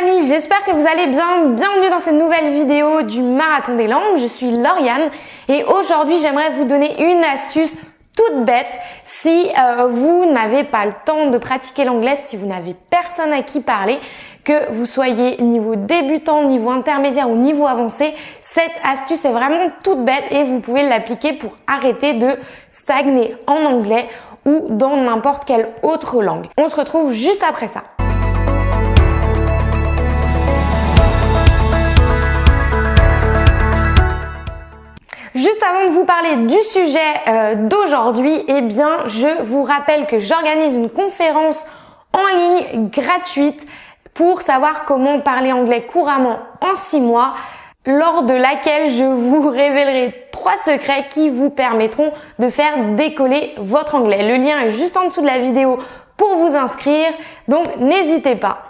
amis, j'espère que vous allez bien. Bienvenue dans cette nouvelle vidéo du Marathon des langues. Je suis Lauriane et aujourd'hui j'aimerais vous donner une astuce toute bête si euh, vous n'avez pas le temps de pratiquer l'anglais, si vous n'avez personne à qui parler, que vous soyez niveau débutant, niveau intermédiaire ou niveau avancé. Cette astuce est vraiment toute bête et vous pouvez l'appliquer pour arrêter de stagner en anglais ou dans n'importe quelle autre langue. On se retrouve juste après ça. Juste avant de vous parler du sujet euh, d'aujourd'hui, eh bien, je vous rappelle que j'organise une conférence en ligne gratuite pour savoir comment parler anglais couramment en 6 mois, lors de laquelle je vous révélerai trois secrets qui vous permettront de faire décoller votre anglais. Le lien est juste en dessous de la vidéo pour vous inscrire, donc n'hésitez pas.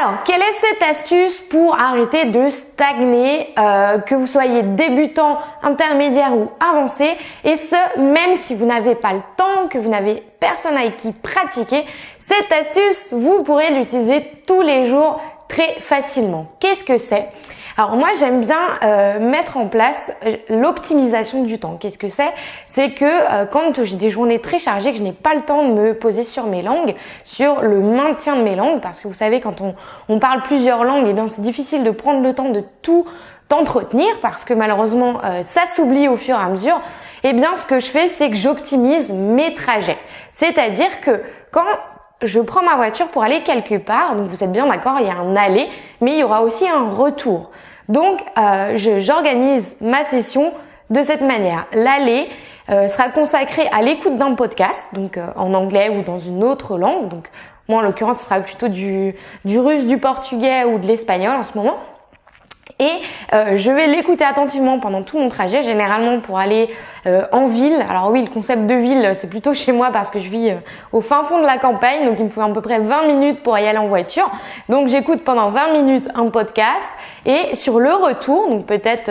Alors, quelle est cette astuce pour arrêter de stagner, euh, que vous soyez débutant, intermédiaire ou avancé, et ce, même si vous n'avez pas le temps, que vous n'avez personne avec qui pratiquer, cette astuce, vous pourrez l'utiliser tous les jours très facilement. Qu'est-ce que c'est? Alors moi j'aime bien euh, mettre en place euh, l'optimisation du temps. Qu'est-ce que c'est? C'est que euh, quand j'ai des journées très chargées, que je n'ai pas le temps de me poser sur mes langues, sur le maintien de mes langues, parce que vous savez quand on, on parle plusieurs langues, et eh bien c'est difficile de prendre le temps de tout entretenir parce que malheureusement ça s'oublie au fur et à mesure. Eh bien ce que je fais c'est que j'optimise mes trajets. C'est-à-dire que quand je prends ma voiture pour aller quelque part, donc vous êtes bien d'accord, il y a un aller, mais il y aura aussi un retour. Donc, euh, j'organise ma session de cette manière. L'aller euh, sera consacré à l'écoute d'un podcast, donc euh, en anglais ou dans une autre langue. Donc, moi, en l'occurrence, ce sera plutôt du, du russe, du portugais ou de l'espagnol en ce moment et euh, je vais l'écouter attentivement pendant tout mon trajet, généralement pour aller euh, en ville. Alors oui, le concept de ville, c'est plutôt chez moi parce que je vis euh, au fin fond de la campagne, donc il me faut à peu près 20 minutes pour y aller en voiture. Donc j'écoute pendant 20 minutes un podcast et sur le retour, donc peut-être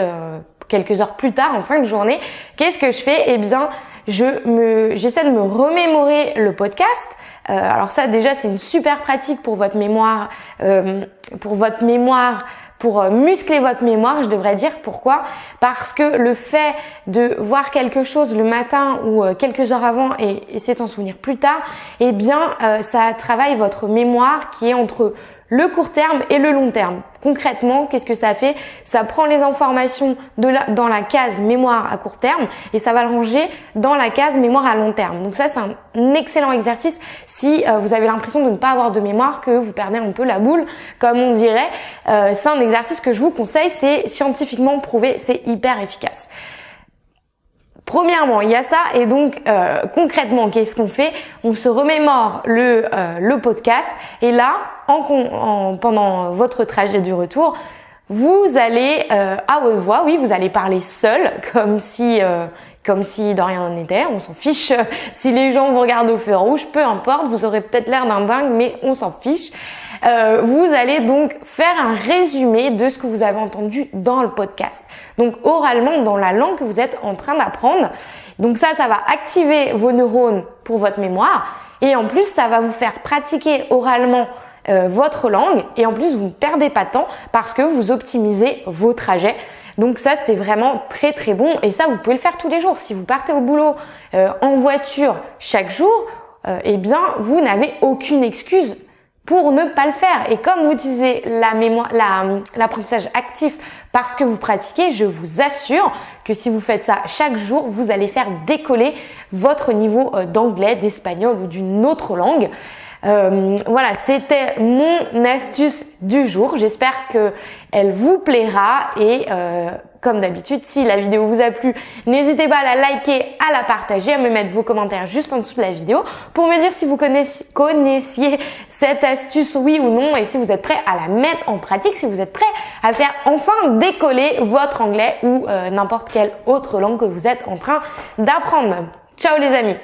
quelques heures plus tard, en fin de journée, qu'est-ce que je fais? Eh bien, je me, j'essaie de me remémorer le podcast. alors ça, déjà, c'est une super pratique pour votre mémoire, pour votre mémoire pour euh, muscler votre mémoire, je devrais dire. Pourquoi Parce que le fait de voir quelque chose le matin ou euh, quelques heures avant et essayer d'en souvenir plus tard, eh bien, euh, ça travaille votre mémoire qui est entre le court terme et le long terme. Concrètement, qu'est-ce que ça fait? Ça prend les informations dans la case mémoire à court terme et ça va le ranger dans la case mémoire à long terme. Donc ça, c'est un excellent exercice si euh, vous avez l'impression de ne pas avoir de mémoire, que vous perdez un peu la boule, comme on dirait. Euh, c'est un exercice que je vous conseille, c'est scientifiquement prouvé, c'est hyper efficace. Premièrement, il y a ça et donc euh, concrètement, qu'est-ce qu'on fait? On se remémore le, euh, le podcast et là, en, pendant votre trajet du retour, vous allez euh, à haute voix, oui, vous allez parler seul, comme si comme si de rien n'était, on s'en fiche. Si les gens vous regardent au feu rouge, peu importe, vous aurez peut-être l'air d'un dingue, mais on s'en fiche. Euh, vous allez donc faire un résumé de ce que vous avez entendu dans le podcast. Donc oralement dans la langue que vous êtes en train d'apprendre. Donc ça, ça va activer vos neurones pour votre mémoire. Et en plus, ça va vous faire pratiquer oralement euh, votre langue. Et en plus, vous ne perdez pas de temps parce que vous optimisez vos trajets. Donc ça, c'est vraiment très très bon. Et ça, vous pouvez le faire tous les jours. Si vous partez au boulot euh, en voiture chaque jour, eh bien, vous n'avez aucune excuse pour ne pas le faire. Et comme vous utilisez la mémoire, l'apprentissage actif parce que vous pratiquez, je vous assure que si vous faites ça chaque jour, vous allez faire décoller votre niveau euh, d'anglais, d'espagnol ou d'une autre langue. Euh, voilà, c'était mon astuce du jour. J'espère que elle vous plaira et euh, comme d'habitude, si la vidéo vous a plu, n'hésitez pas à la liker, à la partager, à me mettre vos commentaires juste en dessous de la vidéo pour me dire si vous connaissiez cette astuce, oui ou non, et si vous êtes prêt à la mettre en pratique, si vous êtes prêt à faire enfin décoller votre anglais ou euh, n'importe quelle autre langue que vous êtes en train d'apprendre. Ciao les amis